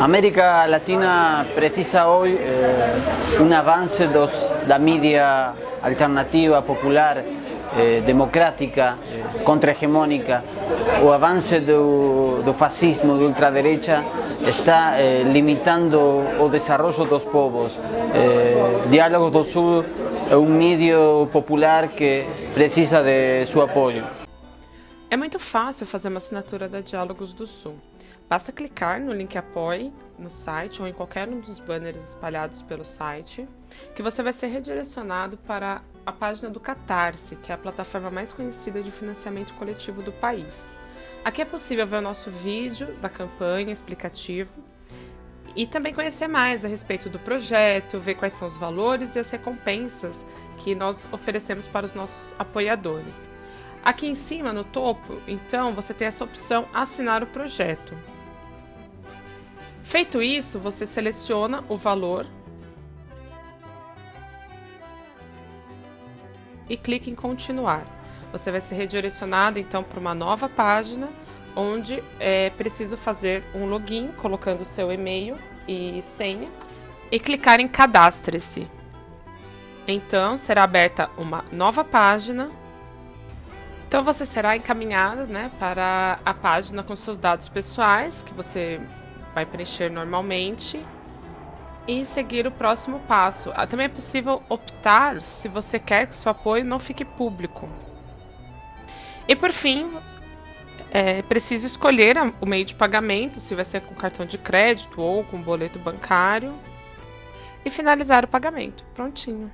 América Latina precisa hoje eh, um avanço da mídia alternativa, popular, eh, democrática, eh, contra-hegemônica. O avanço do, do fascismo, da ultraderecha, está eh, limitando o desenvolvimento dos povos. Eh, Diálogos do Sul é um mídia popular que precisa de seu apoio. É muito fácil fazer uma assinatura da Diálogos do Sul. Basta clicar no link Apoie no site ou em qualquer um dos banners espalhados pelo site, que você vai ser redirecionado para a página do Catarse, que é a plataforma mais conhecida de financiamento coletivo do país. Aqui é possível ver o nosso vídeo da campanha explicativo e também conhecer mais a respeito do projeto, ver quais são os valores e as recompensas que nós oferecemos para os nossos apoiadores. Aqui em cima, no topo, então, você tem essa opção assinar o projeto. Feito isso, você seleciona o valor e clica em continuar. Você vai ser redirecionado então para uma nova página onde é preciso fazer um login colocando seu e-mail e senha e clicar em cadastre-se. Então será aberta uma nova página então você será encaminhado né, para a página com seus dados pessoais, que você vai preencher normalmente, e seguir o próximo passo. Ah, também é possível optar se você quer que seu apoio não fique público. E por fim, é preciso escolher o meio de pagamento, se vai ser com cartão de crédito ou com boleto bancário, e finalizar o pagamento. Prontinho.